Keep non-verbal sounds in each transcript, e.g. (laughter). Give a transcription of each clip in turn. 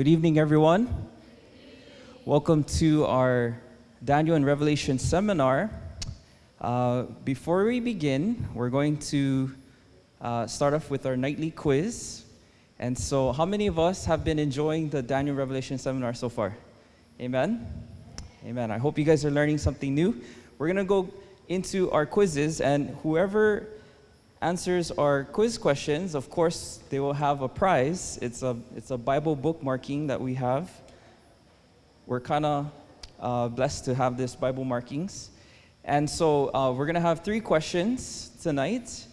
Good evening, everyone. Welcome to our Daniel and Revelation seminar. Uh, before we begin, we're going to uh, start off with our nightly quiz. And so, how many of us have been enjoying the Daniel Revelation seminar so far? Amen? Amen. I hope you guys are learning something new. We're going to go into our quizzes, and whoever answers our quiz questions, of course, they will have a prize. It's a, it's a Bible bookmarking that we have. We're kind of uh, blessed to have this Bible markings. And so uh, we're going to have three questions tonight.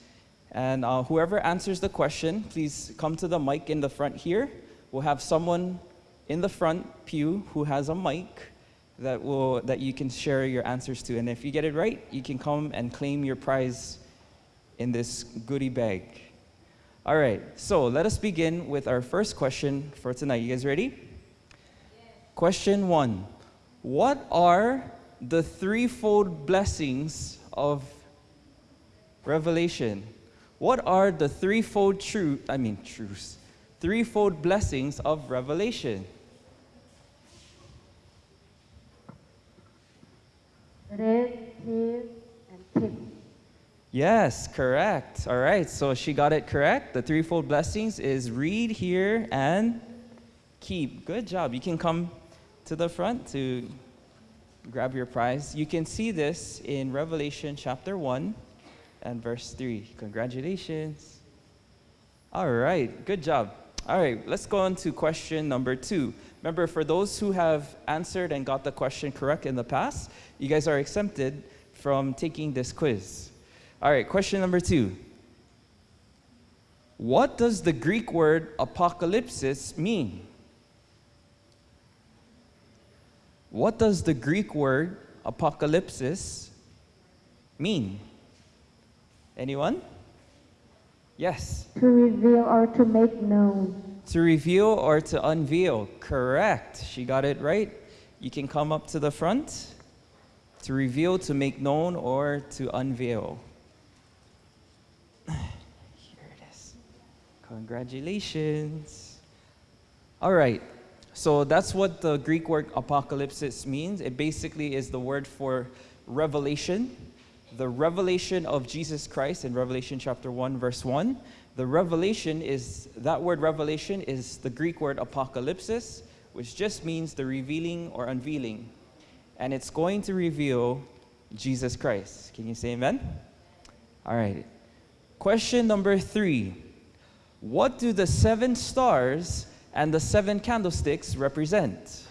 And uh, whoever answers the question, please come to the mic in the front here. We'll have someone in the front pew who has a mic that, will, that you can share your answers to. And if you get it right, you can come and claim your prize in this goodie bag. All right, so let us begin with our first question for tonight. You guys ready? Yes. Question one What are the threefold blessings of Revelation? What are the threefold truth, I mean, truths, threefold blessings of Revelation? Red, and tip. Yes, correct. All right, so she got it correct. The threefold blessings is read, hear, and keep. Good job. You can come to the front to grab your prize. You can see this in Revelation chapter 1 and verse 3. Congratulations. All right, good job. All right, let's go on to question number two. Remember, for those who have answered and got the question correct in the past, you guys are exempted from taking this quiz. All right, question number two. What does the Greek word apocalypsis mean? What does the Greek word apocalypsis mean? Anyone? Yes. To reveal or to make known. To reveal or to unveil. Correct. She got it right. You can come up to the front. To reveal, to make known, or to unveil. Congratulations. All right. So that's what the Greek word apocalypsis means. It basically is the word for revelation, the revelation of Jesus Christ in Revelation chapter 1 verse 1. The revelation is that word revelation is the Greek word apocalypsis, which just means the revealing or unveiling. And it's going to reveal Jesus Christ. Can you say amen? All right. Question number 3. What do the seven stars and the seven candlesticks represent?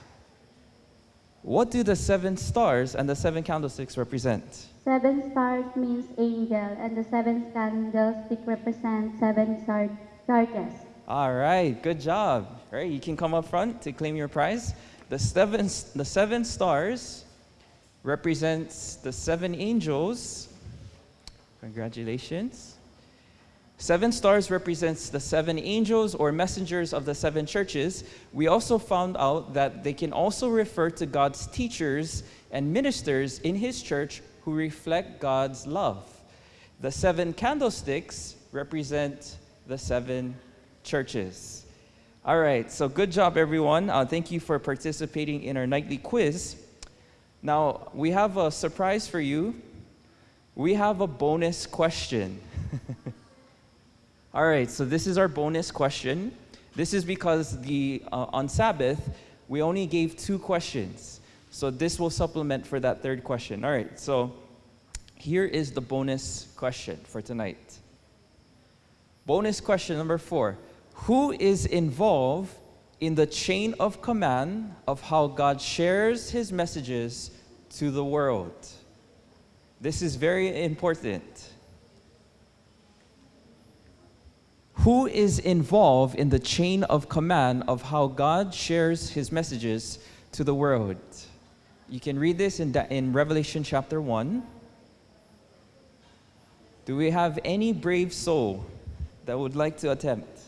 What do the seven stars and the seven candlesticks represent? Seven stars means angel, and the seven candlestick represent seven churches. All right, good job. All right, you can come up front to claim your prize. The seven, the seven stars represents the seven angels. Congratulations. Seven stars represents the seven angels or messengers of the seven churches. We also found out that they can also refer to God's teachers and ministers in his church who reflect God's love. The seven candlesticks represent the seven churches. All right, so good job, everyone. Uh, thank you for participating in our nightly quiz. Now, we have a surprise for you. We have a bonus question. (laughs) All right, so this is our bonus question. This is because the uh, on Sabbath, we only gave two questions. So this will supplement for that third question. All right, so here is the bonus question for tonight. Bonus question number four. Who is involved in the chain of command of how God shares his messages to the world? This is very important. Who is involved in the chain of command of how God shares his messages to the world. You can read this in, in Revelation chapter 1. Do we have any brave soul that would like to attempt?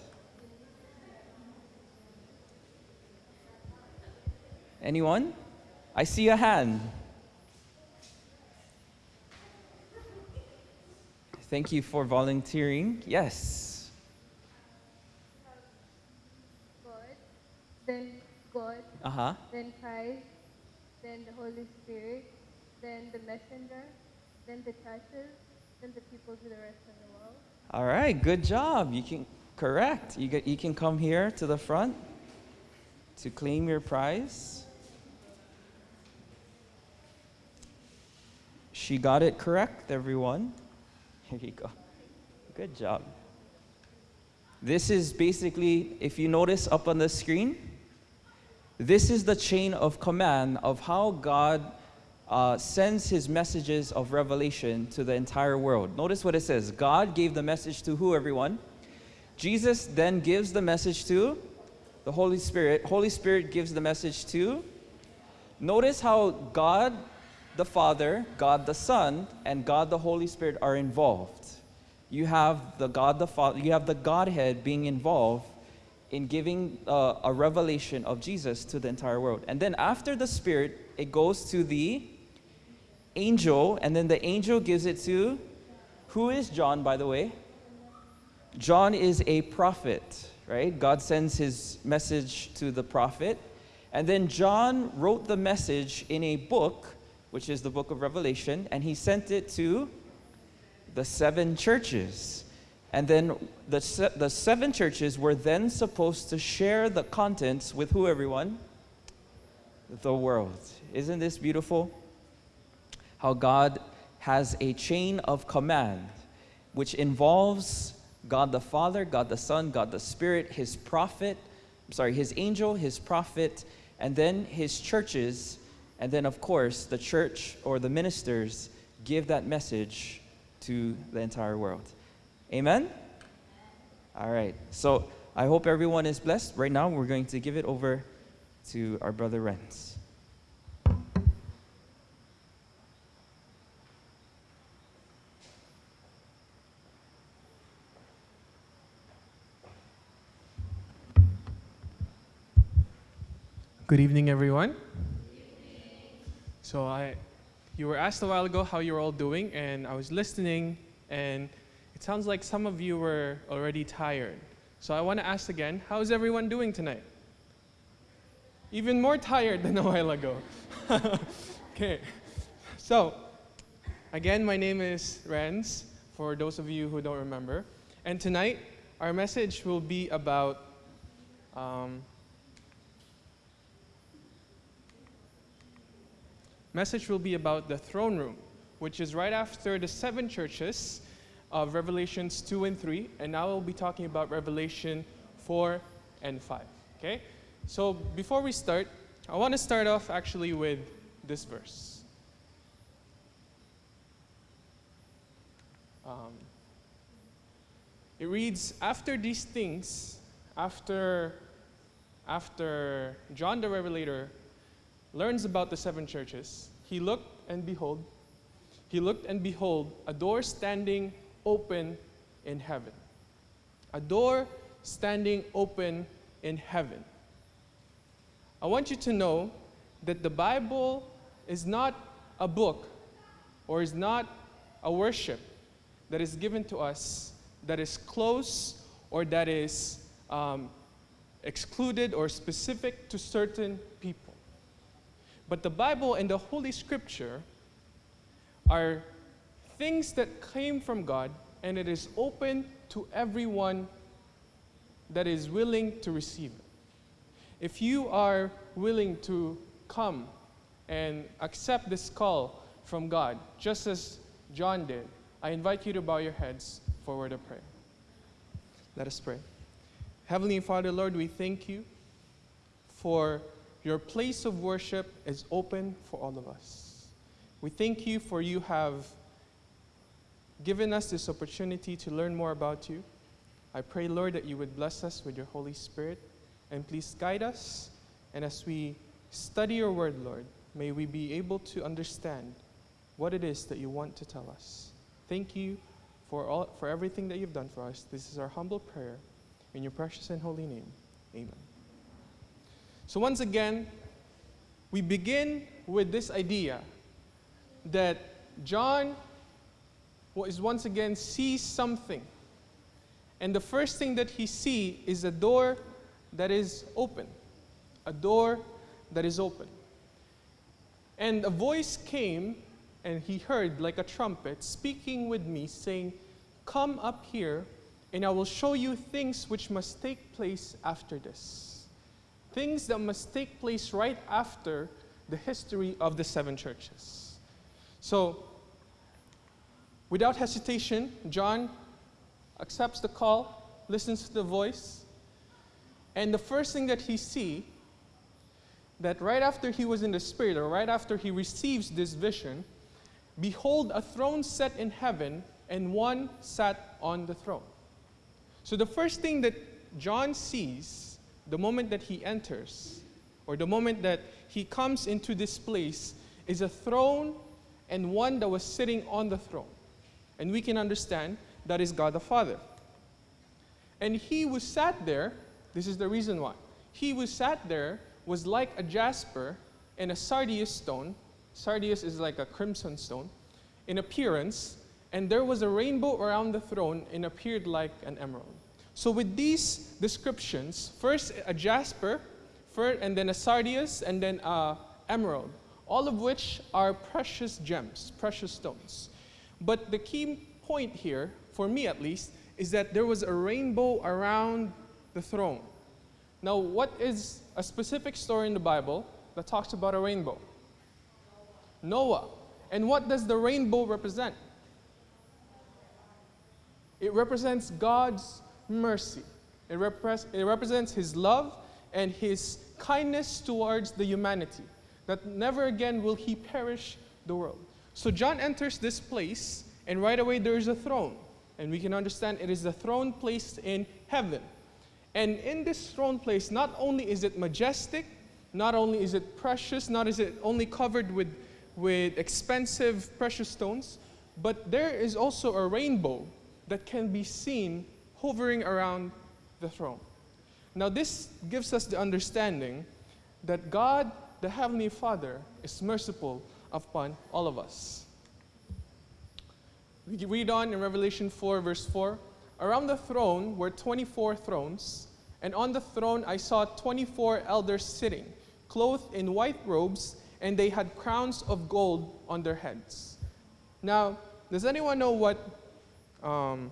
Anyone? I see a hand. Thank you for volunteering. Yes. Then God, Uh huh. then Christ, then the Holy Spirit, then the messenger, then the churches, then the people to the rest of the world. All right, good job. You can correct. You get, you can come here to the front to claim your prize. She got it correct, everyone. (laughs) Here you go. Good job. This is basically, if you notice up on the screen, this is the chain of command of how God uh, sends his messages of revelation to the entire world. Notice what it says God gave the message to who, everyone? Jesus then gives the message to the Holy Spirit. Holy Spirit gives the message to. Notice how God the Father, God the Son, and God the Holy Spirit are involved. You have the God the Father, you have the Godhead being involved in giving uh, a revelation of Jesus to the entire world. And then after the Spirit, it goes to the angel, and then the angel gives it to who is John, by the way? John is a prophet, right? God sends his message to the prophet. And then John wrote the message in a book, which is the book of Revelation, and he sent it to the seven churches. And then the, se- the seven churches were then supposed to share the contents with who, everyone? The world. Isn't this beautiful? How God has a chain of command which involves God the Father, God the Son, God the Spirit, His prophet, I'm sorry, His angel, His prophet, and then His churches, and then, of course, the church or the ministers give that message to the entire world. Amen? All right. So I hope everyone is blessed. Right now, we're going to give it over to our brother Renz. Good evening, everyone. So I, you were asked a while ago how you're all doing, and I was listening, and it sounds like some of you were already tired. So I want to ask again, how's everyone doing tonight? Even more tired than a while ago. (laughs) okay. So, again, my name is Renz, for those of you who don't remember. And tonight, our message will be about um, message will be about the throne room, which is right after the seven churches of Revelations 2 and 3, and now we'll be talking about Revelation 4 and 5. Okay? So before we start, I want to start off actually with this verse. Um, it reads, After these things, after, after John the Revelator learns about the seven churches, he looked and behold, he looked and behold, a door standing open in heaven. A door standing open in heaven. I want you to know that the Bible is not a book or is not a worship that is given to us that is close or that is um, excluded or specific to certain people. But the Bible and the Holy Scripture are things that came from God, and it is open to everyone that is willing to receive it. If you are willing to come and accept this call from God, just as John did, I invite you to bow your heads for a word of prayer. Let us pray. Heavenly Father, Lord, we thank you for your place of worship is open for all of us. We thank you for you have given us this opportunity to learn more about you. I pray, Lord, that you would bless us with your Holy Spirit and please guide us. And as we study your word, Lord, may we be able to understand what it is that you want to tell us. Thank you for, all, for everything that you've done for us. This is our humble prayer. In your precious and holy name, amen. So, once again, we begin with this idea that John is once again sees something. And the first thing that he sees is a door that is open. a door that is open. And a voice came, and he heard like a trumpet speaking with me, saying, Come up here, and I will show you things which must take place after this. Things that must take place right after the history of the seven churches. So, without hesitation, John accepts the call, listens to the voice, and the first thing that he see that right after he was in the spirit or right after he receives this vision, behold a throne set in heaven and one sat on the throne. So the first thing that John sees the moment that he enters or the moment that he comes into this place is a throne and one that was sitting on the throne. And we can understand that is God the Father. And he who sat there, this is the reason why. He who sat there was like a jasper and a sardius stone. Sardius is like a crimson stone in appearance, and there was a rainbow around the throne and appeared like an emerald. So, with these descriptions, first a jasper, first, and then a sardius, and then a emerald, all of which are precious gems, precious stones. But the key point here, for me at least, is that there was a rainbow around the throne. Now, what is a specific story in the Bible that talks about a rainbow? Noah. And what does the rainbow represent? It represents God's mercy. It, repre- it represents His love and His kindness towards the humanity, that never again will He perish the world. So John enters this place, and right away there is a throne. And we can understand it is the throne placed in heaven. And in this throne place, not only is it majestic, not only is it precious, not is it only covered with, with expensive precious stones, but there is also a rainbow that can be seen hovering around the throne. Now, this gives us the understanding that God, the Heavenly Father, is merciful upon all of us. We read on in Revelation 4, verse 4 Around the throne were 24 thrones, and on the throne I saw 24 elders sitting, clothed in white robes, and they had crowns of gold on their heads. Now, does anyone know what? Um,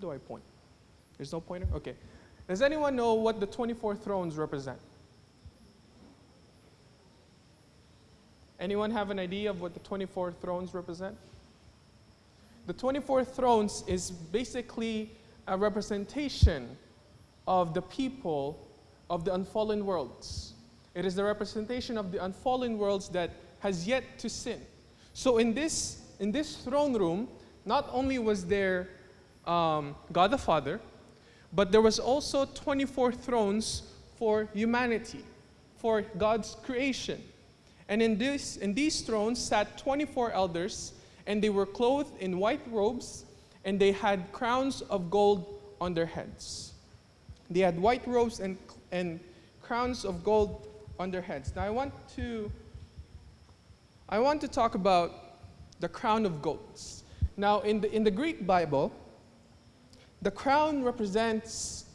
do I point? There's no pointer? Okay. Does anyone know what the 24 thrones represent? Anyone have an idea of what the 24 thrones represent? The 24 thrones is basically a representation of the people of the unfallen worlds. It is the representation of the unfallen worlds that has yet to sin. So in this, in this throne room, not only was there um, God the Father, but there was also 24 thrones for humanity, for God's creation. And in, this, in these thrones sat 24 elders, and they were clothed in white robes, and they had crowns of gold on their heads. They had white robes and, and crowns of gold on their heads. Now I want to I want to talk about the crown of golds. Now in the in the Greek Bible, the crown represents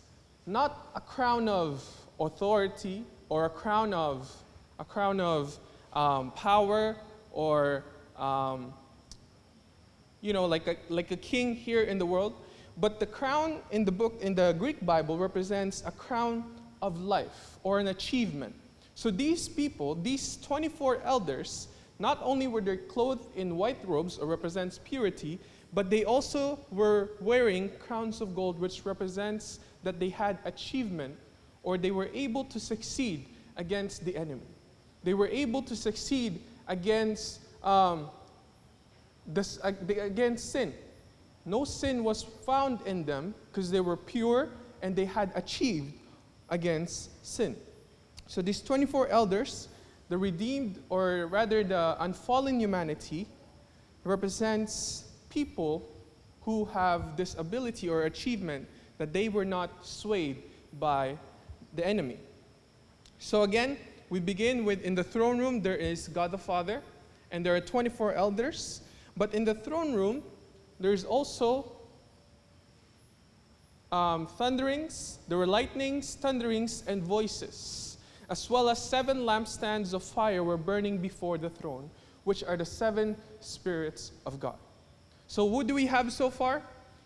not a crown of authority or a crown of a crown of um, power or um, you know like a, like a king here in the world. But the crown in the book in the greek bible represents a crown of life or an achievement. So these people these 24 elders not only were they clothed in white robes or represents purity but they also were wearing crowns of gold which represents that they had achievement or they were able to succeed against the enemy they were able to succeed against, um, this, against sin. No sin was found in them because they were pure and they had achieved against sin. So these 24 elders, the redeemed, or rather the unfallen humanity, represents people who have this ability or achievement that they were not swayed by the enemy. So again, we begin with in the throne room, there is God the Father, and there are 24 elders. But in the throne room, there's also um, thunderings, there were lightnings, thunderings, and voices. as well as seven lampstands of fire were burning before the throne, which are the seven spirits of God. So, what do we have so far?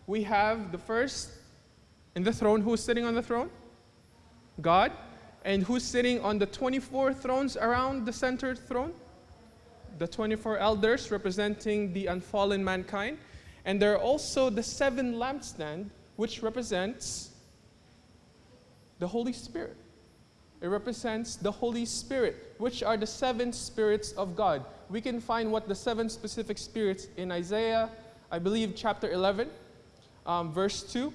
We have the first in the throne. Who's sitting on the throne? God. And who's sitting on the 24 thrones around the center throne? The 24 elders representing the unfallen mankind. And there are also the seven lampstand, which represents the Holy Spirit. It represents the Holy Spirit, which are the seven spirits of God. We can find what the seven specific spirits in Isaiah, I believe, chapter 11, um, verse 2,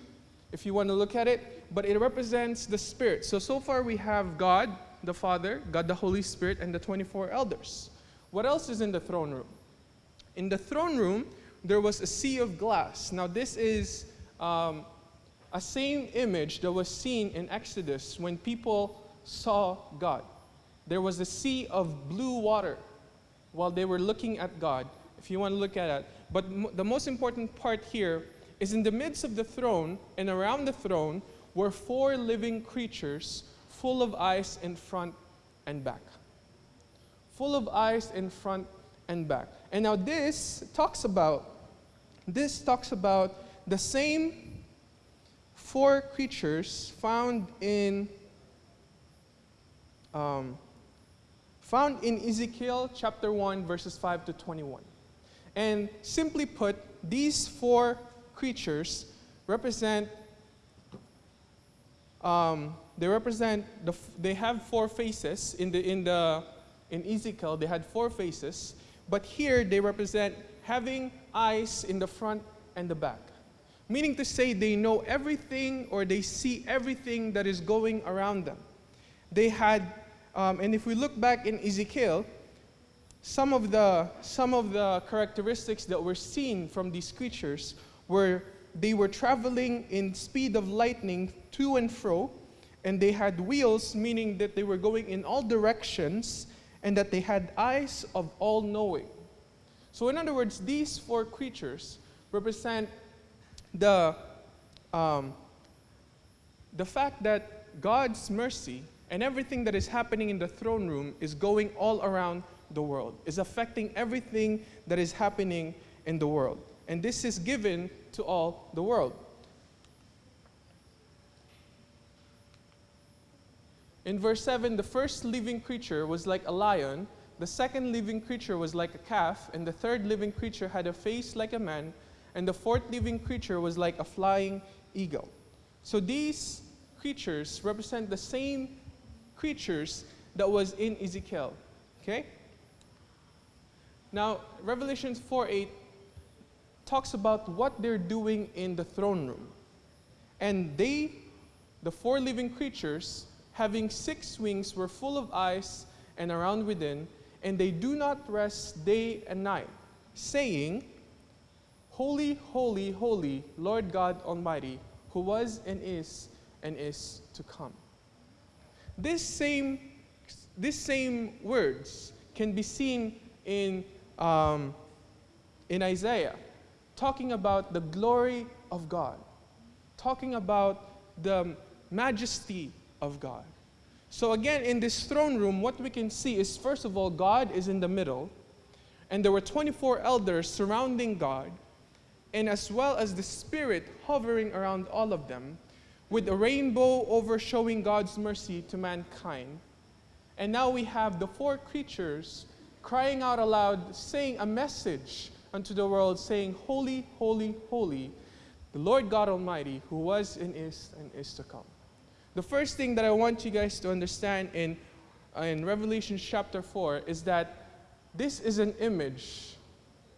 if you want to look at it. But it represents the Spirit. So, so far we have God, the Father, God the Holy Spirit, and the 24 elders. What else is in the throne room? In the throne room, there was a sea of glass. Now, this is um, a same image that was seen in Exodus when people saw God. There was a sea of blue water while they were looking at God, if you want to look at it. But the most important part here is in the midst of the throne and around the throne were four living creatures full of eyes in front and back. Full of eyes in front and back. And now this talks about this talks about the same four creatures found in um, found in Ezekiel chapter 1 verses 5 to 21. And simply put, these four creatures represent um, they represent the, they have four faces in the in the in Ezekiel they had four faces but here they represent having eyes in the front and the back. Meaning to say they know everything or they see everything that is going around them. They had um, and if we look back in Ezekiel some of the some of the characteristics that were seen from these creatures were they were traveling in speed of lightning to and fro and they had wheels meaning that they were going in all directions and that they had eyes of all knowing. So in other words these four creatures represent the um, the fact that god's mercy and everything that is happening in the throne room is going all around the world is affecting everything that is happening in the world. And this is given to all the world. In verse 7, the first living creature was like a lion, the second living creature was like a calf, and the third living creature had a face like a man, and the fourth living creature was like a flying eagle. So these creatures represent the same creatures that was in Ezekiel. Okay? Now, Revelation 4 8 talks about what they're doing in the throne room. And they, the four living creatures, having six wings, were full of eyes and around within, and they do not rest day and night, saying, Holy, holy, holy, Lord God Almighty, who was and is and is to come. This same, this same words can be seen in, um, in Isaiah talking about the glory of God, talking about the majesty of God. So, again, in this throne room, what we can see is first of all, God is in the middle, and there were 24 elders surrounding God, and as well as the Spirit hovering around all of them, with a rainbow over showing God's mercy to mankind. And now we have the four creatures crying out aloud, saying a message unto the world, saying, Holy, holy, holy, the Lord God Almighty, who was and is and is to come. The first thing that I want you guys to understand in, in Revelation chapter 4 is that this is an image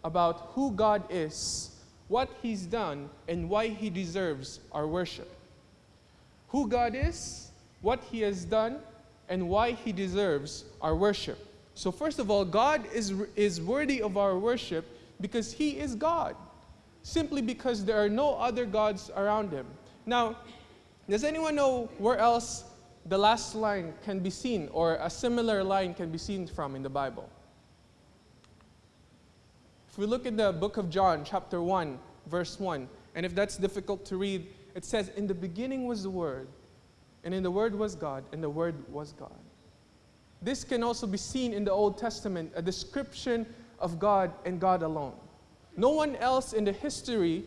about who God is, what He's done, and why He deserves our worship. Who God is, what He has done, and why He deserves our worship. So, first of all, God is, is worthy of our worship because he is God, simply because there are no other gods around him. Now, does anyone know where else the last line can be seen or a similar line can be seen from in the Bible? If we look at the book of John, chapter 1, verse 1, and if that's difficult to read, it says, In the beginning was the Word, and in the Word was God, and the Word was God. this can also be seen in the Old Testament, a description of God and God alone. No one else in the history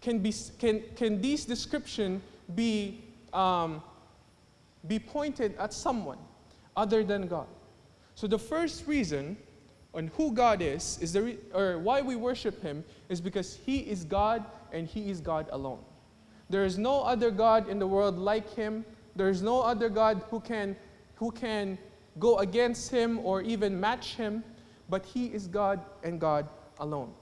can, be, can, can these description be, um, be pointed at someone other than God. So the first reason on who God is, is the or why we worship Him, is because He is God and He is God alone. There is no other God in the world like Him. There is no other God who can, who can go against Him or even match Him, but He is God and God alone.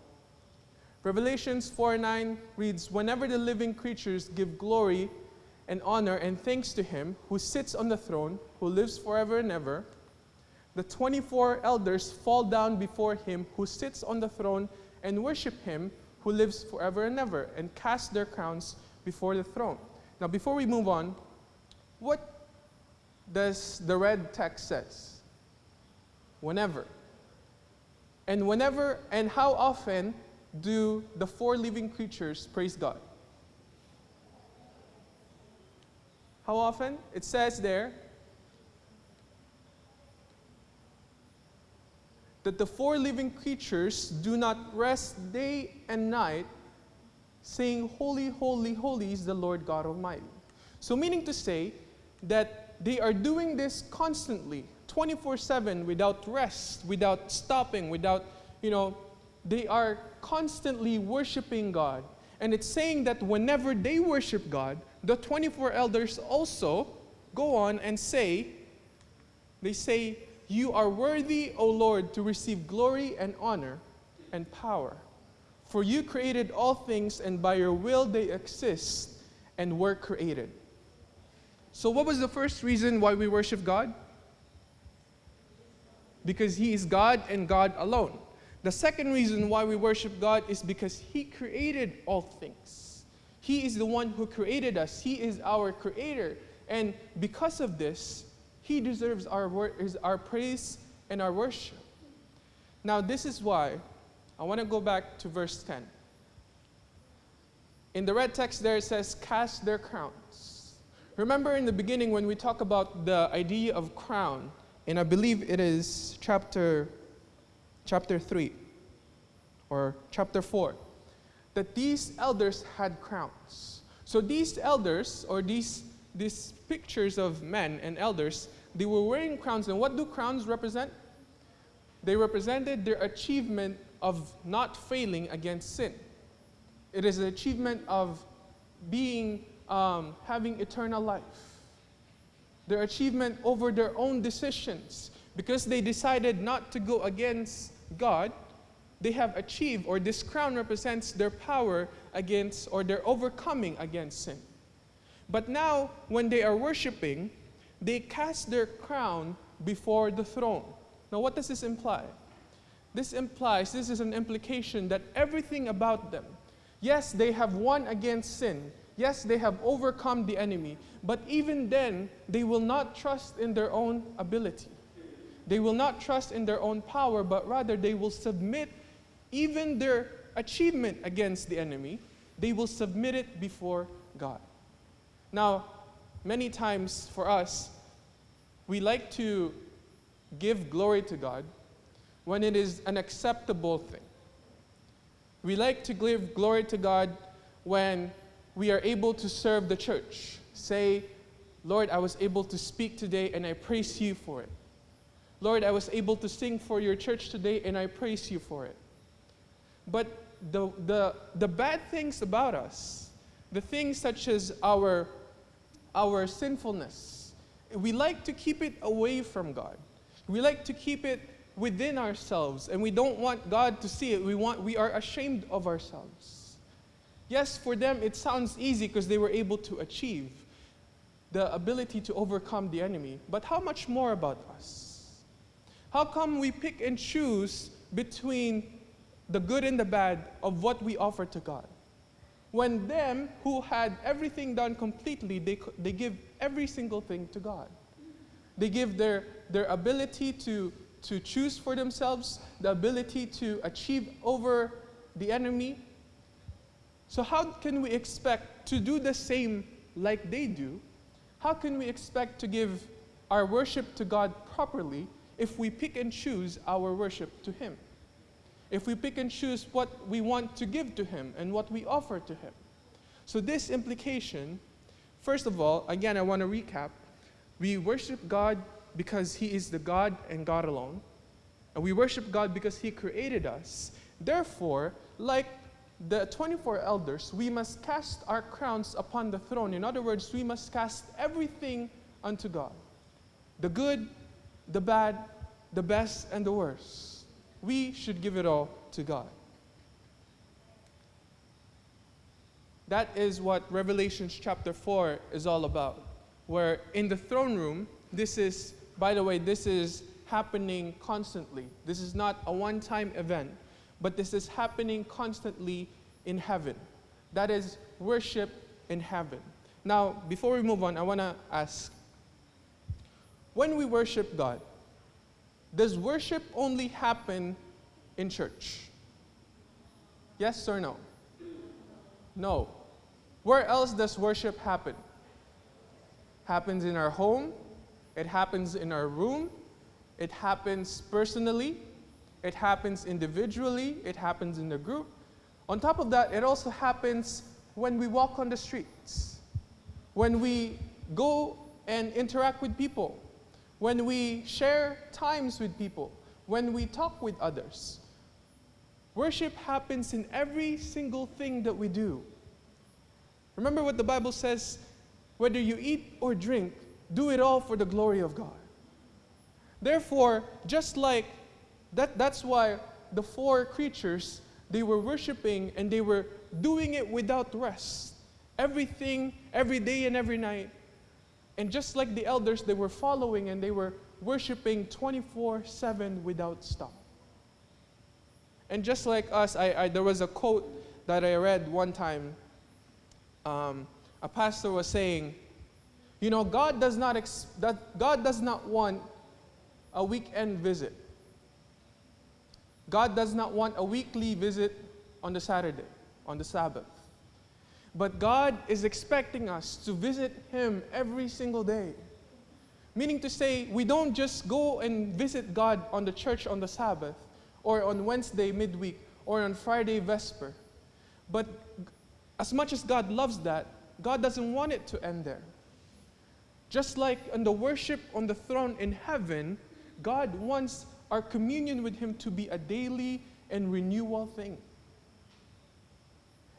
Revelations 4 9 reads, Whenever the living creatures give glory and honor and thanks to Him who sits on the throne, who lives forever and ever, the 24 elders fall down before him who sits on the throne and worship him who lives forever and ever and cast their crowns before the throne. Now before we move on, what does the red text says? Whenever. And whenever and how often do the four living creatures praise God? How often? It says there that the four living creatures do not rest day and night, saying, Holy, holy, holy is the Lord God Almighty. So, meaning to say that they are doing this constantly, 24 7, without rest, without stopping, without, you know, they are constantly worshiping God. And it's saying that whenever they worship God, the 24 elders also go on and say, they say, you are worthy, O Lord, to receive glory and honor and power. For you created all things, and by your will they exist and were created. So, what was the first reason why we worship God? Because He is God and God alone. The second reason why we worship God is because He created all things. He is the one who created us, He is our creator. And because of this, he deserves our, our praise and our worship. Now, this is why I want to go back to verse 10. In the red text there, it says, Cast their crowns. Remember in the beginning when we talk about the idea of crown, and I believe it is chapter, chapter 3 or chapter 4, that these elders had crowns. So these elders, or these, these pictures of men and elders, they were wearing crowns, and what do crowns represent? They represented their achievement of not failing against sin. It is an achievement of being, um, having eternal life. Their achievement over their own decisions. Because they decided not to go against God, they have achieved, or this crown represents their power against, or their overcoming against sin. But now, when they are worshiping, they cast their crown before the throne. Now, what does this imply? This implies, this is an implication that everything about them, yes, they have won against sin, yes, they have overcome the enemy, but even then, they will not trust in their own ability. They will not trust in their own power, but rather they will submit even their achievement against the enemy, they will submit it before God. Now, many times for us, we like to give glory to God when it is an acceptable thing. We like to give glory to God when we are able to serve the church. Say, Lord, I was able to speak today and I praise you for it. Lord, I was able to sing for your church today and I praise you for it. But the, the, the bad things about us, the things such as our our sinfulness. We like to keep it away from God. We like to keep it within ourselves, and we don't want God to see it. We, want, we are ashamed of ourselves. Yes, for them it sounds easy because they were able to achieve the ability to overcome the enemy. But how much more about us? How come we pick and choose between the good and the bad of what we offer to God? When them who had everything done completely, they, they give every single thing to God. They give their, their ability to, to choose for themselves, the ability to achieve over the enemy. So, how can we expect to do the same like they do? How can we expect to give our worship to God properly if we pick and choose our worship to Him. If we pick and choose what we want to give to Him and what we offer to Him. So, this implication, first of all, again, I want to recap. We worship God because He is the God and God alone. And we worship God because He created us. Therefore, like the 24 elders, we must cast our crowns upon the throne. In other words, we must cast everything unto God the good, the bad, the best, and the worst. We should give it all to God. That is what Revelation chapter 4 is all about. Where in the throne room, this is, by the way, this is happening constantly. This is not a one time event, but this is happening constantly in heaven. That is worship in heaven. Now, before we move on, I want to ask when we worship God, does worship only happen in church? Yes or no? No. Where else does worship happen? Happens in our home, it happens in our room, it happens personally, it happens individually, it happens in the group. On top of that, it also happens when we walk on the streets, when we go and interact with people, when we share times with people, when we talk with others. Worship happens in every single thing that we do. Remember what the Bible says whether you eat or drink, do it all for the glory of God. Therefore, just like that, that's why the four creatures they were worshiping and they were doing it without rest. Everything, every day and every night, and just like the elders, they were following and they were worshiping 24 7 without stop. And just like us, I, I, there was a quote that I read one time. Um, a pastor was saying, You know, God does, not God does not want a weekend visit. God does not want a weekly visit on the Saturday, on the Sabbath. But God is expecting us to visit Him every single day. Meaning to say, we don't just go and visit God on the church on the Sabbath, or on Wednesday midweek, or on Friday Vesper. But as much as God loves that, God doesn't want it to end there. Just like in the worship on the throne in heaven, God wants our communion with Him to be a daily and renewal thing.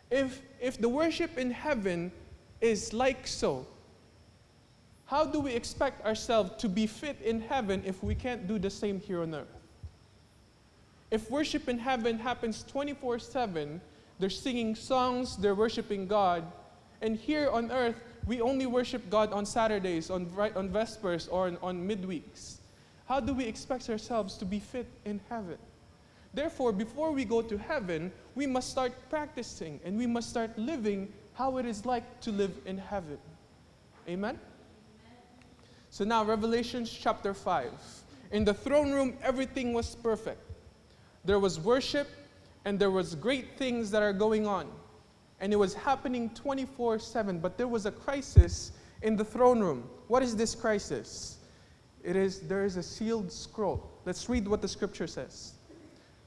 If, if the worship in heaven is like so, how do we expect ourselves to be fit in heaven if we can't do the same here on earth? If worship in heaven happens 24 7, they're singing songs, they're worshiping God, and here on earth, we only worship God on Saturdays, on, on Vespers, or on, on midweeks. How do we expect ourselves to be fit in heaven? Therefore, before we go to heaven, we must start practicing and we must start living how it is like to live in heaven. Amen? So now, Revelation chapter 5. In the throne room, everything was perfect. There was worship and there was great things that are going on. And it was happening 24 7. But there was a crisis in the throne room. What is this crisis? It is there is a sealed scroll. Let's read what the scripture says.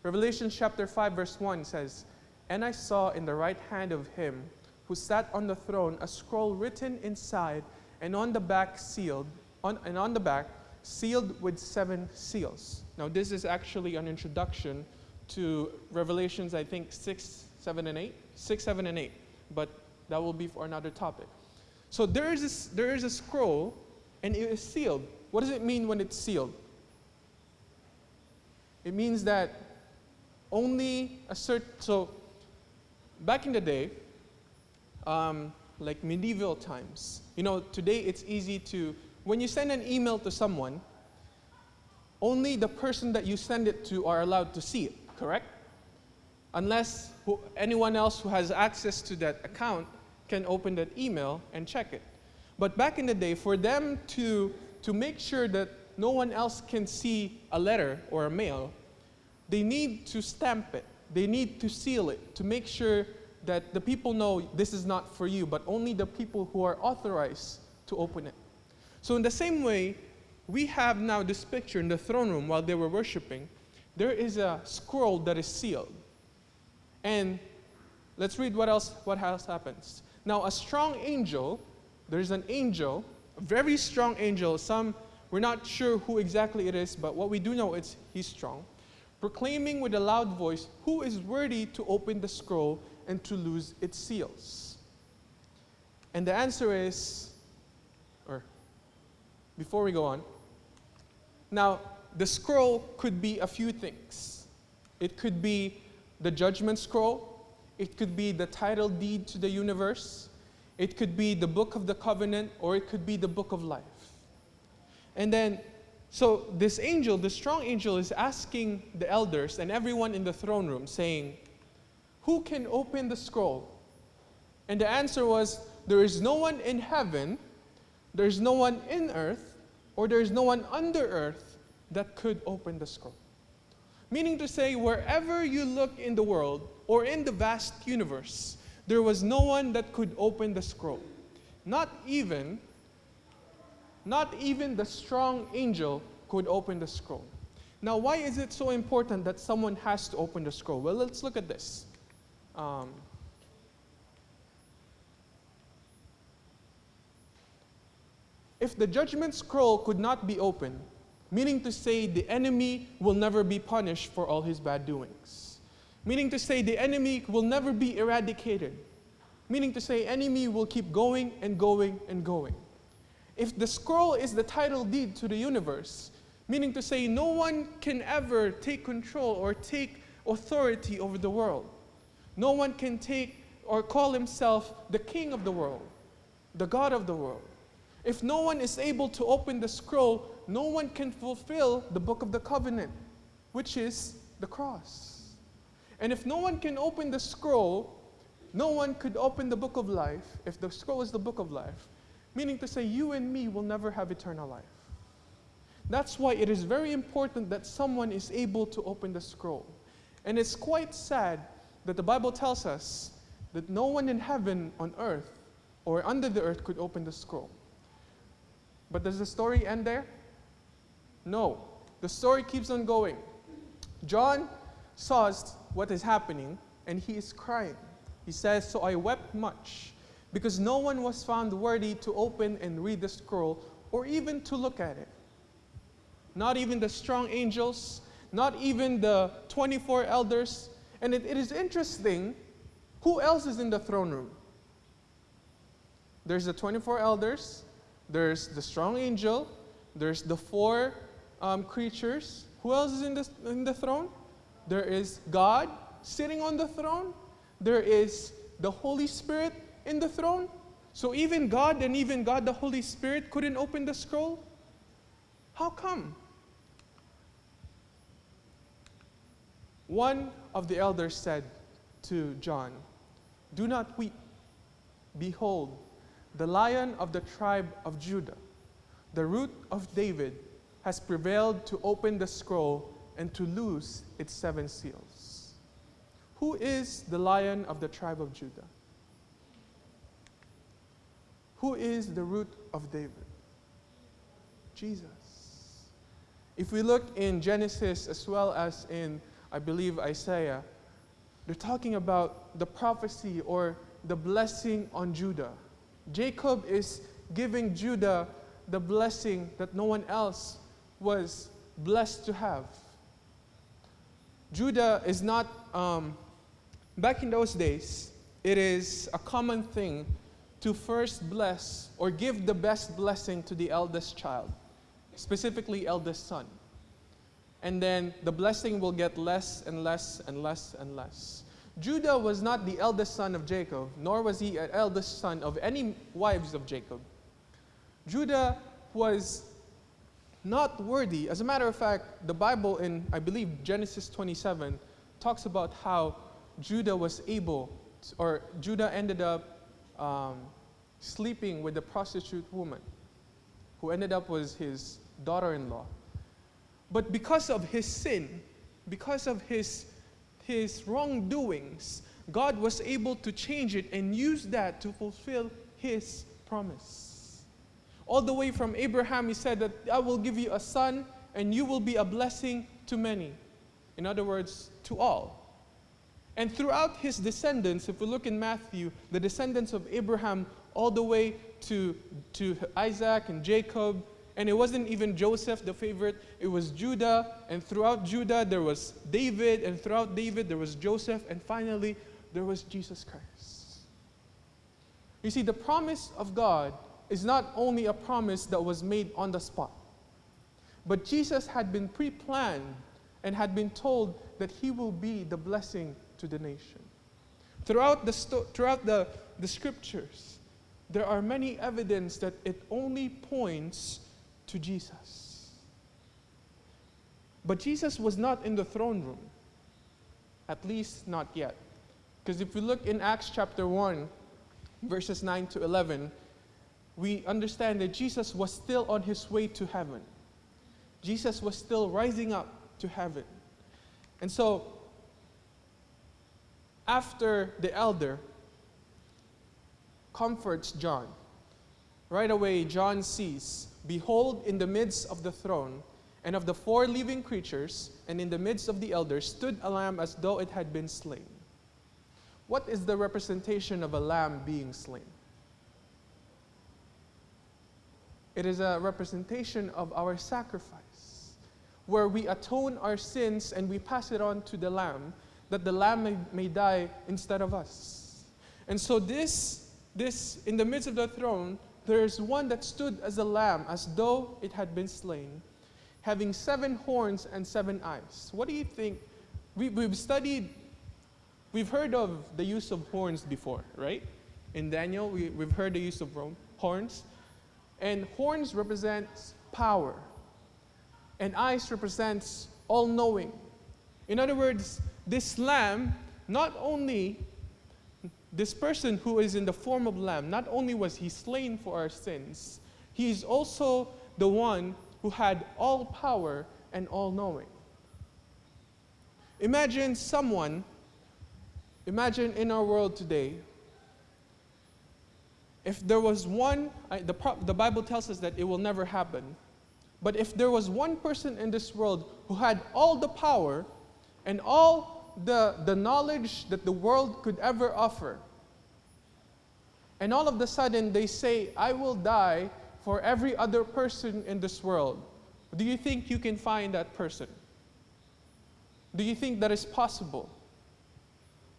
Revelation chapter 5, verse 1 says, And I saw in the right hand of him who sat on the throne a scroll written inside and on the back sealed, on, and on the back sealed with seven seals. Now, this is actually an introduction to Revelations, I think, 6, 7, and 8. 6, 7, and 8. But that will be for another topic. So there is, this, there is a scroll, and it is sealed. What does it mean when it's sealed? It means that only a certain, so back in the day, um, like medieval times, you know, today it's easy to, when you send an email to someone, only the person that you send it to are allowed to see it, correct? Unless who, anyone else who has access to that account can open that email and check it. But back in the day, for them to, to make sure that no one else can see a letter or a mail, they need to stamp it. They need to seal it to make sure that the people know this is not for you, but only the people who are authorized to open it. So, in the same way, we have now this picture in the throne room while they were worshiping. There is a scroll that is sealed. And let's read what else what else happens. Now a strong angel, there's an angel, a very strong angel. Some we're not sure who exactly it is, but what we do know is he's strong, proclaiming with a loud voice, "Who is worthy to open the scroll and to lose its seals?" And the answer is or before we go on, now, the scroll could be a few things. It could be the judgment scroll, it could be the title deed to the universe, it could be the book of the covenant, or it could be the book of life. And then, so this angel, the strong angel, is asking the elders and everyone in the throne room, saying, Who can open the scroll? And the answer was, There is no one in heaven, there is no one in earth, or there is no one under earth that could open the scroll. Meaning to say, wherever you look in the world or in the vast universe, there was no one that could open the scroll. Not even, not even the strong angel could open the scroll. Now, why is it so important that someone has to open the scroll? Well, let's look at this. Um, If the judgment scroll could not be opened, meaning to say the enemy will never be punished for all his bad doings, meaning to say the enemy will never be eradicated, meaning to say enemy will keep going and going and going. If the scroll is the title deed to the universe, meaning to say no one can ever take control or take authority over the world. No one can take or call himself the king of the world, the God of the world. If no one is able to open the scroll, no one can fulfill the book of the covenant, which is the cross. And if no one can open the scroll, no one could open the book of life if the scroll is the book of life, meaning to say, you and me will never have eternal life. That's why it is very important that someone is able to open the scroll. And it's quite sad that the Bible tells us that no one in heaven, on earth, or under the earth could open the scroll. But does the story end there? No. The story keeps on going. John saws what is happening and he is crying. He says, So I wept much because no one was found worthy to open and read the scroll or even to look at it. Not even the strong angels, not even the 24 elders. And it, it is interesting who else is in the throne room? There's the 24 elders, there's the strong angel, there's the four um, creatures. Who else is in the, in the throne? There is God sitting on the throne. There is the Holy Spirit in the throne. So even God and even God the Holy Spirit couldn't open the scroll? How come? One of the elders said to John, Do not weep. Behold, the lion of the tribe of Judah, the root of David, has prevailed to open the scroll and to loose its seven seals. Who is the lion of the tribe of Judah? Who is the root of David? Jesus. If we look in Genesis as well as in, I believe, Isaiah, they're talking about the prophecy or the blessing on Judah. Jacob is giving Judah the blessing that no one else was blessed to have. Judah is not, um, back in those days, it is a common thing to first bless or give the best blessing to the eldest child, specifically eldest son. And then the blessing will get less and less and less and less. Judah was not the eldest son of Jacob, nor was he an eldest son of any wives of Jacob. Judah was not worthy. As a matter of fact, the Bible in, I believe, Genesis 27 talks about how Judah was able, to, or Judah ended up um, sleeping with a prostitute woman who ended up was his daughter in law. But because of his sin, because of his his wrongdoings, God was able to change it and use that to fulfill his promise. All the way from Abraham, he said that I will give you a son and you will be a blessing to many. In other words, to all. And throughout his descendants, if we look in Matthew, the descendants of Abraham all the way to, to Isaac and Jacob, and it wasn't even Joseph, the favorite, it was Judah. And throughout Judah, there was David. And throughout David, there was Joseph. And finally, there was Jesus Christ. You see, the promise of God is not only a promise that was made on the spot, but Jesus had been pre planned and had been told that he will be the blessing to the nation. Throughout the, throughout the, the scriptures, there are many evidence that it only points to Jesus. But Jesus was not in the throne room, at least not yet. Because if we look in Acts chapter 1, verses 9 to 11, we understand that Jesus was still on his way to heaven. Jesus was still rising up to heaven. And so, after the elder comforts John, right away John sees, Behold, in the midst of the throne and of the four living creatures, and in the midst of the elders, stood a lamb as though it had been slain. What is the representation of a lamb being slain? It is a representation of our sacrifice, where we atone our sins and we pass it on to the lamb, that the lamb may, may die instead of us. And so this, this, in the midst of the throne, there is one that stood as a lamb, as though it had been slain, having seven horns and seven eyes. What do you think? We, we've studied, we've heard of the use of horns before, right? In Daniel, we, we've heard the use of horns. And horns represents power. And eyes represents all knowing. In other words, this lamb not only this person who is in the form of lamb, not only was he slain for our sins, he is also the one who had all power and all knowing. Imagine someone, imagine in our world today, if there was one, the, the Bible tells us that it will never happen, but if there was one person in this world who had all the power and all the, the knowledge that the world could ever offer, and all of a sudden they say, I will die for every other person in this world, do you think you can find that person? Do you think that is possible?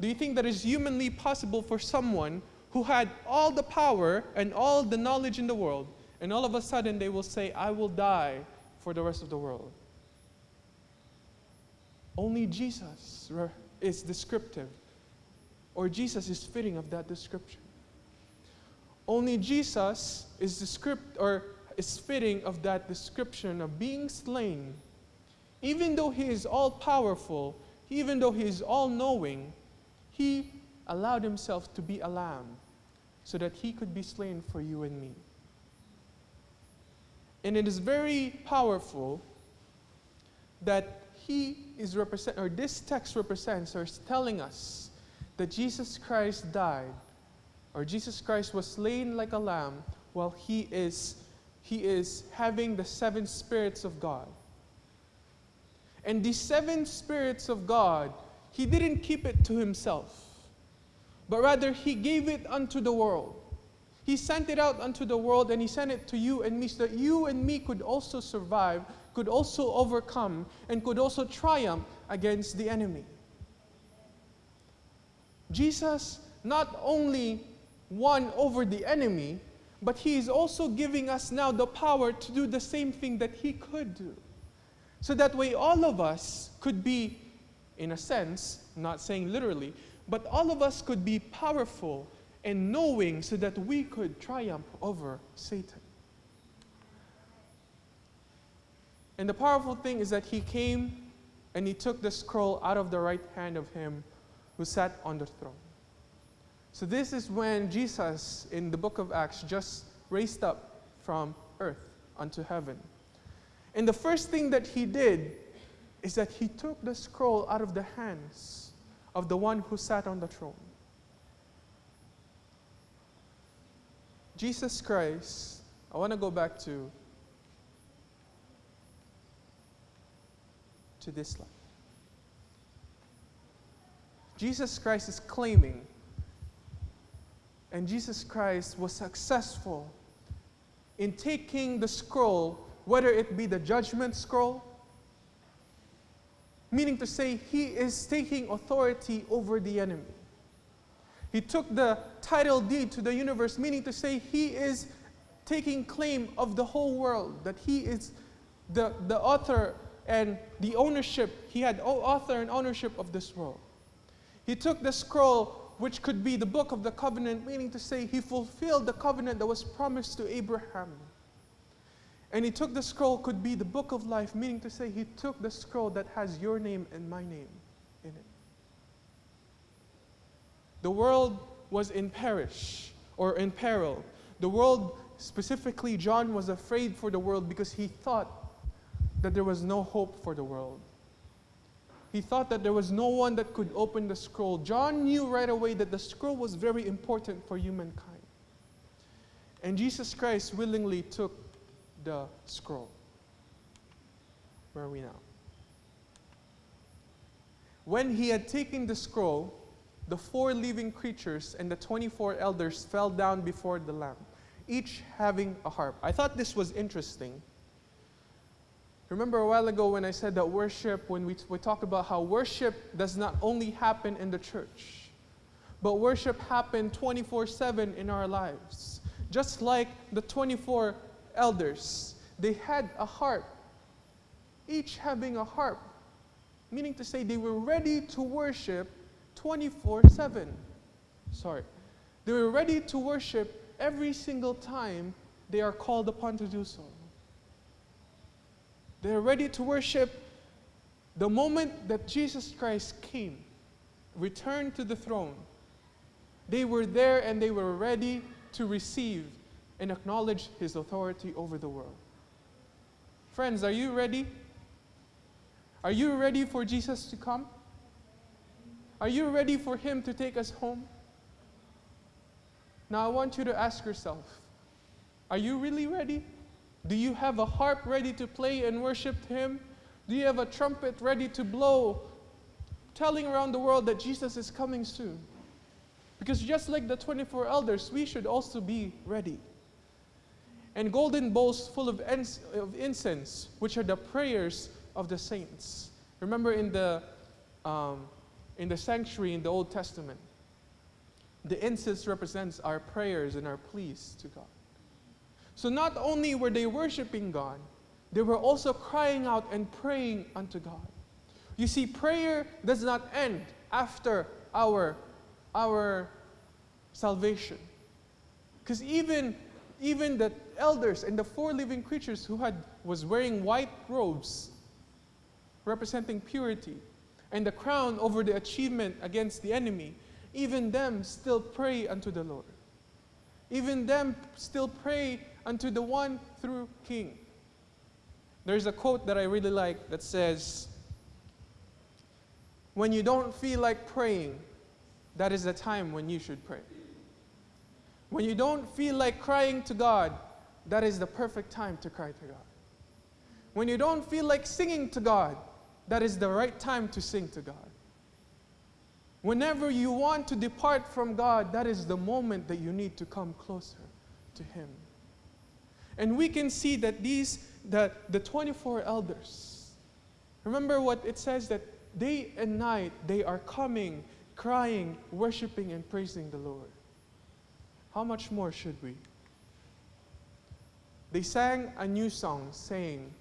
Do you think that is humanly possible for someone who had all the power and all the knowledge in the world, and all of a sudden they will say, I will die for the rest of the world? Only Jesus is descriptive, or Jesus is fitting of that description. Only Jesus is the script or is fitting of that description of being slain. Even though he is all powerful, even though he is all knowing, he allowed himself to be a lamb so that he could be slain for you and me. And it is very powerful that he is represent or this text represents or is telling us that Jesus Christ died or Jesus Christ was slain like a lamb while he is he is having the seven spirits of God. And the seven spirits of God, he didn't keep it to himself, but rather he gave it unto the world. He sent it out unto the world and he sent it to you and me so that you and me could also survive, could also overcome, and could also triumph against the enemy. Jesus not only won over the enemy, but he is also giving us now the power to do the same thing that he could do. So that way, all of us could be, in a sense, not saying literally, but all of us could be powerful and knowing so that we could triumph over Satan. And the powerful thing is that he came and he took the scroll out of the right hand of him who sat on the throne. So, this is when Jesus in the book of Acts just raised up from earth unto heaven. And the first thing that he did is that he took the scroll out of the hands of the one who sat on the throne. Jesus Christ, I want to go back to to this slide. Jesus Christ is claiming, and Jesus Christ was successful in taking the scroll, whether it be the judgment scroll, meaning to say, he is taking authority over the enemy. He took the title deed to the universe, meaning to say, he is taking claim of the whole world, that he is the, the author and the ownership, he had author and ownership of this world. He took the scroll, which could be the book of the covenant, meaning to say he fulfilled the covenant that was promised to Abraham. And he took the scroll, could be the book of life, meaning to say he took the scroll that has your name and my name in it. The world was in perish or in peril. The world, specifically, John was afraid for the world because he thought that there was no hope for the world. He thought that there was no one that could open the scroll. John knew right away that the scroll was very important for humankind. And Jesus Christ willingly took the scroll. Where are we now? When he had taken the scroll, the four living creatures and the 24 elders fell down before the Lamb, each having a harp. I thought this was interesting Remember a while ago when I said that worship, when we, we talk about how worship does not only happen in the church, but worship happened 24 7 in our lives. Just like the 24 elders, they had a harp, each having a harp, meaning to say they were ready to worship 24 7. Sorry. They were ready to worship every single time they are called upon to do so. They're ready to worship the moment that Jesus Christ came, returned to the throne. They were there and they were ready to receive and acknowledge his authority over the world. Friends, are you ready? Are you ready for Jesus to come? Are you ready for him to take us home? Now I want you to ask yourself, are you really ready? Do you have a harp ready to play and worship Him? Do you have a trumpet ready to blow, telling around the world that Jesus is coming soon? Because just like the 24 elders, we should also be ready. And golden bowls full of, incense, which are the prayers of the saints. Remember in the, um, in the sanctuary in the Old Testament, the incense represents our prayers and our pleas to God. So not only were they worshiping God, they were also crying out and praying unto God. You see, prayer does not end after our, our salvation. Because even, even the elders and the four living creatures who had was wearing white robes representing purity and the crown over the achievement against the enemy, even them still pray unto the Lord. Even them still pray unto the one through King. There's a quote that I really like that says, When you don't feel like praying, that is the time when you should pray. When you don't feel like crying to God, that is the perfect time to cry to God. When you don't feel like singing to God, that is the right time to sing to God. Whenever you want to depart from God, that is the moment that you need to come closer to Him. And we can see that these, that the 24 elders, remember what it says that day and night they are coming, crying, worshiping, and praising the Lord. How much more should we? They sang a new song saying,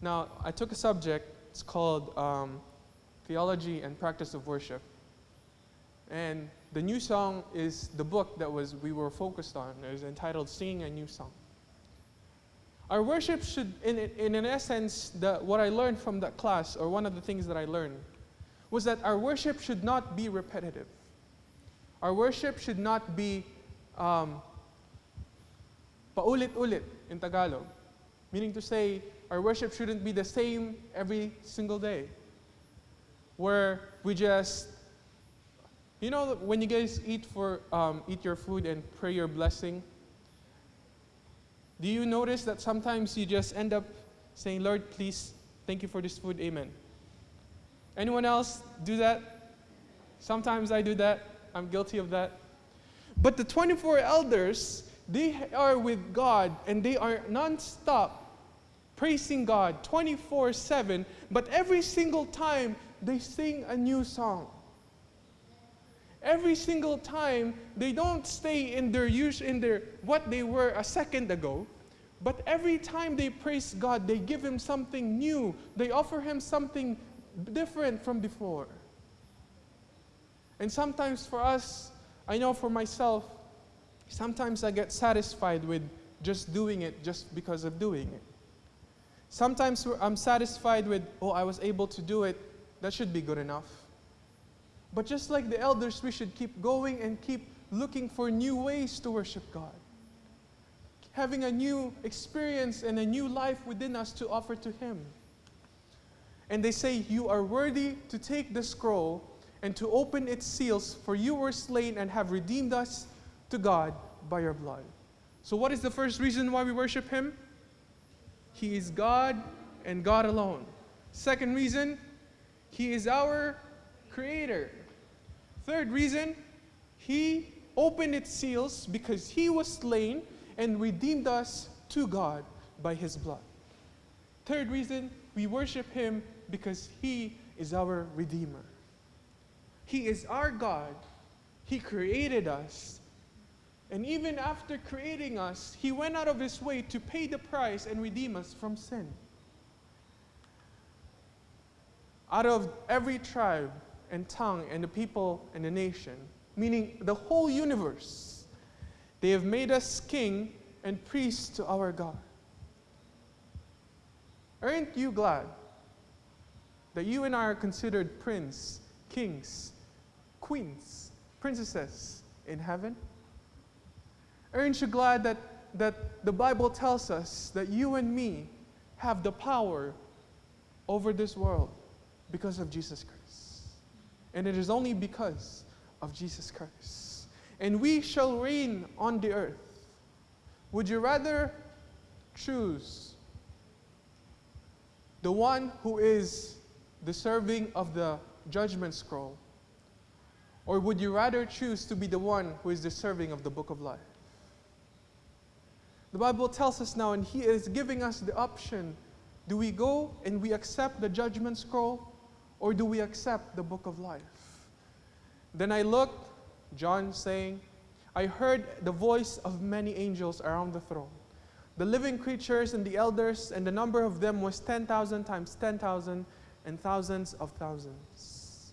now I took a subject, it's called um, Theology and Practice of Worship. And the new song is the book that was we were focused on. It was entitled Singing a New Song. Our worship should, in, in an essence, the, what I learned from that class, or one of the things that I learned, was that our worship should not be repetitive. Our worship should not be um, paulit-ulit in Tagalog, meaning to say our worship shouldn't be the same every single day, where we just, you know, when you guys eat for um, eat your food and pray your blessing, Do you notice that sometimes you just end up saying, Lord, please, thank you for this food, amen? Anyone else do that? Sometimes I do that. I'm guilty of that. But the 24 elders, they are with God and they are non-stop praising God 24 7. But every single time they sing a new song. Every single time they don't stay in their use in their what they were a second ago. But every time they praise God, they give him something new. They offer him something different from before. And sometimes for us, I know for myself, sometimes I get satisfied with just doing it just because of doing it. Sometimes I'm satisfied with, oh, I was able to do it, that should be good enough. But just like the elders, we should keep going and keep looking for new ways to worship God. Having a new experience and a new life within us to offer to Him. And they say, You are worthy to take the scroll and to open its seals, for you were slain and have redeemed us to God by your blood. So, what is the first reason why we worship Him? He is God and God alone. Second reason, He is our Creator. Third reason, He opened its seals because He was slain and redeemed us to God by His blood. Third reason, we worship Him because He is our Redeemer. He is our God. He created us. And even after creating us, He went out of His way to pay the price and redeem us from sin. Out of every tribe and tongue and the people and the nation, meaning the whole universe, they have made us king and priest to our God. Aren't you glad that you and I are considered prince, kings, queens, princesses in heaven? Aren't you glad that, that the Bible tells us that you and me have the power over this world because of Jesus Christ? And it is only because of Jesus Christ. And we shall reign on the earth. Would you rather choose the one who is deserving of the judgment scroll? Or would you rather choose to be the one who is deserving of the book of life? The Bible tells us now, and He is giving us the option do we go and we accept the judgment scroll, or do we accept the book of life? Then I looked, John saying, I heard the voice of many angels around the throne. The living creatures and the elders, and the number of them was 10,000 times 10,000 and thousands of thousands.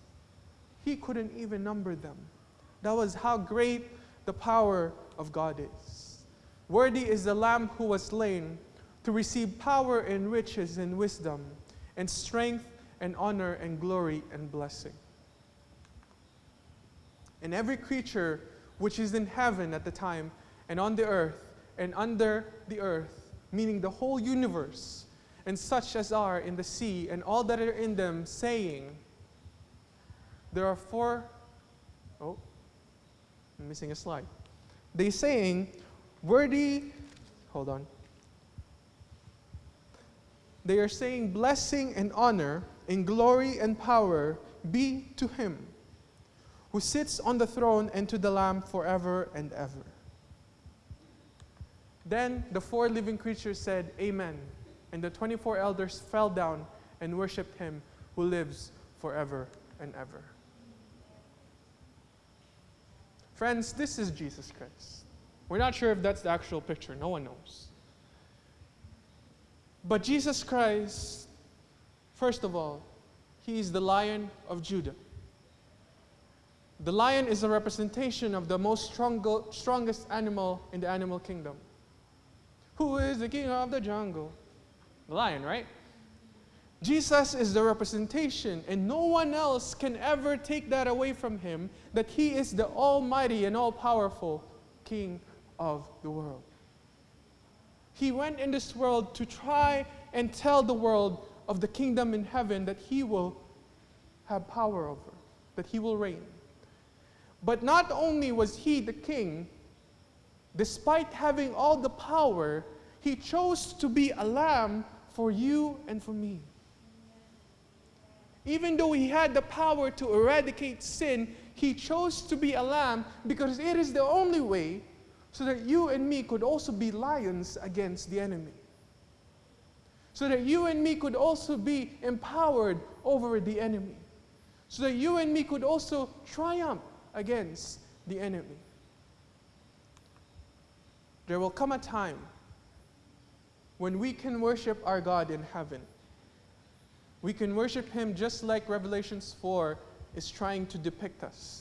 He couldn't even number them. That was how great the power of God is. Worthy is the Lamb who was slain to receive power and riches and wisdom and strength and honor and glory and blessing. And every creature which is in heaven at the time and on the earth and under the earth, meaning the whole universe, and such as are in the sea and all that are in them, saying, There are four, oh, I'm missing a slide. They saying, Worthy, hold on. They are saying, Blessing and honor and glory and power be to him who sits on the throne and to the Lamb forever and ever. Then the four living creatures said, Amen. And the 24 elders fell down and worshiped him who lives forever and ever. Friends, this is Jesus Christ. We're not sure if that's the actual picture, no one knows. But Jesus Christ, first of all, he is the lion of Judah. The lion is a representation of the most strong, strongest animal in the animal kingdom. Who is the king of the jungle? The lion, right? Jesus is the representation, and no one else can ever take that away from him that he is the almighty and all powerful king of the world. He went in this world to try and tell the world of the kingdom in heaven that he will have power over, that he will reign. But not only was he the king, despite having all the power, He chose to be a lamb for you and for me. Even though he had the power to eradicate sin, he chose to be a lamb because it is the only way so that you and me could also be lions against the enemy. So that you and me could also be empowered over the enemy. So that you and me could also triumph against the enemy. There will come a time when we can worship our God in heaven. We can worship Him just like Revelations 4 is trying to depict us.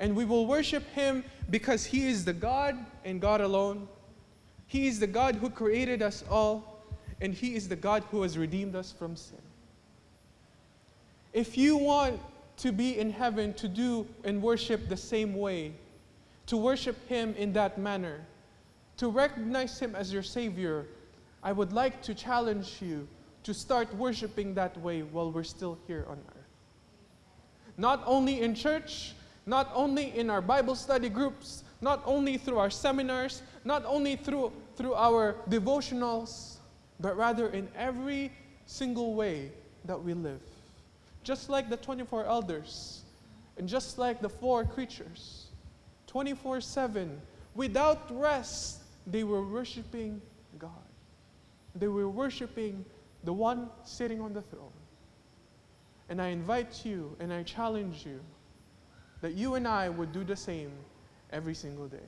And we will worship Him because He is the God and God alone. He is the God who created us all, and He is the God who has redeemed us from sin. If you want to be in heaven to do and worship the same way, to worship Him in that manner, to recognize Him as your Savior, I would like to challenge you to start worshiping that way while we're still here on earth. Not only in church, not only in our Bible study groups, not only through our seminars, not only through, through our devotionals, but rather in every single way that we live. Just like the 24 elders, and just like the four creatures, 24 7, without rest, they were worshiping God. They were worshiping the one sitting on the throne. And I invite you and I challenge you that you and I would do the same every single day.